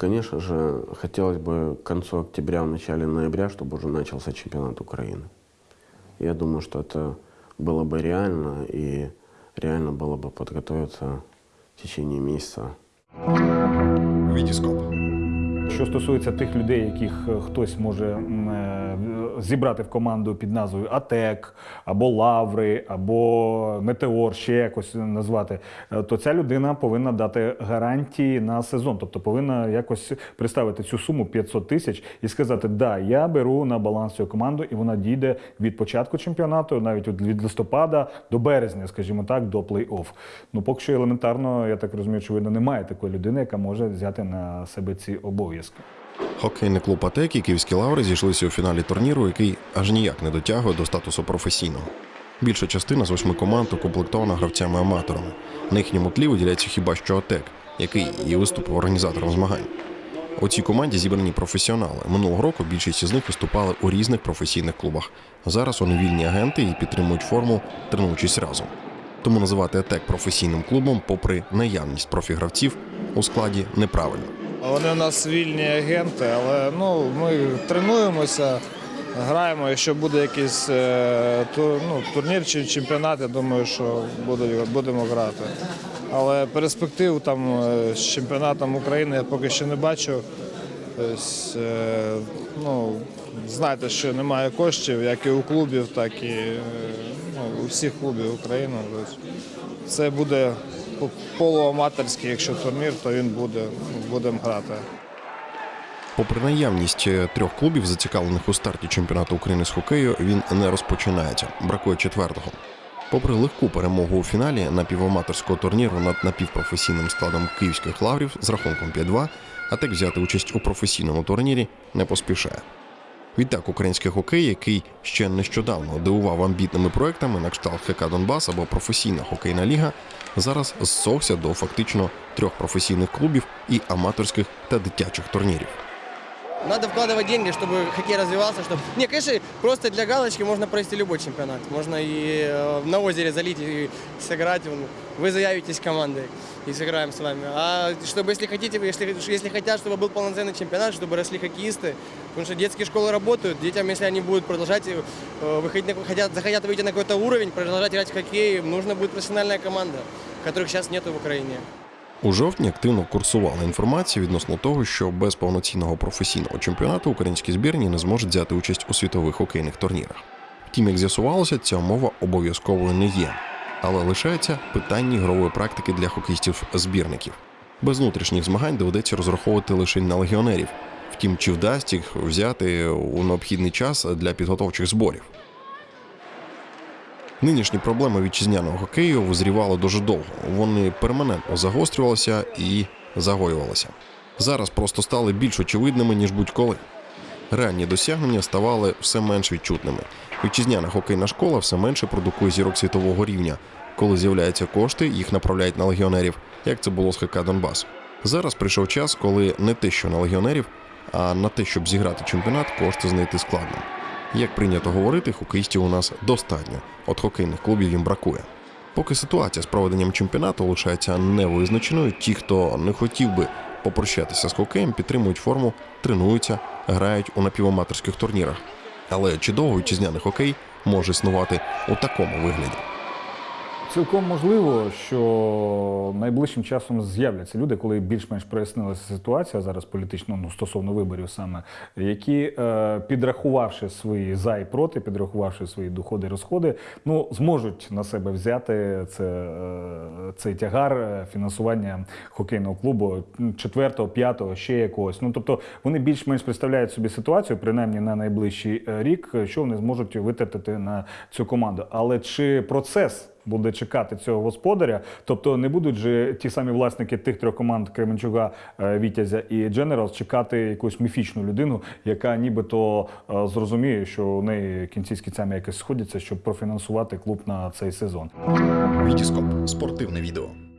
Конечно же, хотелось бы к концу октября, в начале ноября, чтобы уже начался чемпионат Украины. Я думаю, что это было бы реально, и реально было бы подготовиться в течение месяца Вітіскоп. Що стосується тих людей, яких е, хтось може е, зібрати в команду під назвою АТЕК або Лаври, або Метеор, ще якось назвати, е, то ця людина повинна дати гарантії на сезон, тобто повинна якось представити цю суму 500 тисяч і сказати: да, я беру на баланс цю команду, і вона дійде від початку чемпіонату, навіть від- листопада до березня, скажімо так, до плей-офф. Ну поки що елементарно, я так розумію, очевидно, немає такої людини, яка може взяти на себе ці обов'язки. Хокейний клуб «Атек» і київські лаври зійшлися у фіналі турніру, який аж ніяк не дотягує до статусу професійного. Більша частина з восьми команд укомплектована гравцями-аматорами. На їхньому тлі виділяється хіба що ОТЕК, який і виступив організатором змагань. У цій команді зібрані професіонали. Минулого року більшість із них виступали у різних професійних клубах. Зараз вони вільні агенти і підтримують форму, тренуючись разом. Тому називати АТЕК професійним клубом, попри наявність профігравців, у складі неправильно. Вони у нас вільні агенти, але ну, ми тренуємося, граємо. Якщо буде якийсь е, ну, турнір чи чемпіонат, я думаю, що будемо грати. Але перспектив там е, з чемпіонатом України я поки що не бачу. Тобто, ну, знаєте, що немає коштів, як і у клубів, так і ну, у всіх клубів України. Це буде полуаматорський, якщо турнір, то він буде, будемо грати. Попри наявність е, трьох клубів, зацікавлених у старті чемпіонату України з хокею, він не розпочинається. Бракує четвертого. Попри легку перемогу у фіналі напіваматорського турніру над напівпрофесійним складом київських лаврів з рахунком 5-2, АТЕК взяти участь у професійному турнірі не поспішає. Відтак, український хокей, який ще нещодавно дивував амбітними проектами на кшталт ХК Донбас або професійна хокейна ліга, зараз зсохся до фактично трьох професійних клубів і аматорських та дитячих турнірів. Надо вкладывать деньги, чтобы хоккей развивался. Чтобы... Не, конечно, просто для галочки можно провести любой чемпионат. Можно и э, на озере залить и сыграть. Вы заявитесь командой и сыграем с вами. А чтобы, если хотите, если, если хотят, чтобы был полноценный чемпионат, чтобы росли хоккеисты, потому что детские школы работают, детям, если они будут продолжать э, выходить, на, хотят, захотят выйти на какой-то уровень, продолжать играть в хоккей, им нужна будет профессиональная команда, которых сейчас нету в Украине. У жовтні активно курсувала інформація відносно того, що без повноцінного професійного чемпіонату українські збірні не зможуть взяти участь у світових хокейних турнірах. Втім, як з'ясувалося, ця умова обов'язковою не є, але лишається питання ігрової практики для хокеїстів-збірників. Без внутрішніх змагань доведеться розраховувати лише на легіонерів. Втім, чи вдасть їх взяти у необхідний час для підготовчих зборів? Нинішні проблеми вітчизняного хокею визрівали дуже довго. Вони перманентно загострювалися і загоювалися. Зараз просто стали більш очевидними, ніж будь-коли. Реальні досягнення ставали все менш відчутними. Вітчизняна хокейна школа все менше продукує зірок світового рівня. Коли з'являються кошти, їх направляють на легіонерів, як це було з ХК Донбас. Зараз прийшов час, коли не те, що на легіонерів, а на те, щоб зіграти чемпіонат, кошти знайти складно. Як прийнято говорити, хокеїстів у нас достатньо. От хокейних клубів їм бракує. Поки ситуація з проведенням чемпіонату лишається невизначеною, ті, хто не хотів би попрощатися з хокеєм, підтримують форму, тренуються, грають у напіваматорських турнірах. Але чи довго вітчизняний хокей може існувати у такому вигляді? Цілком можливо, що найближчим часом з'являться люди, коли більш-менш прояснилася ситуація зараз політично, ну стосовно виборів саме, які е, підрахувавши свої за і проти, підрахувавши свої доходи, розходи, ну зможуть на себе взяти це, е, цей тягар е, фінансування хокейного клубу четвертого, п'ятого, ще якогось. Ну тобто вони більш-менш представляють собі ситуацію, принаймні на найближчий рік, що вони зможуть витратити на цю команду. Але чи процес? Буде чекати цього господаря. Тобто не будуть же ті самі власники тих трьох команд Кременчуга, е, Вітязя і Дженералс чекати якусь міфічну людину, яка нібито е, зрозуміє, що у неї кінці з кінцями якось сходяться, щоб профінансувати клуб на цей сезон. Вітіскоп спортивне відео.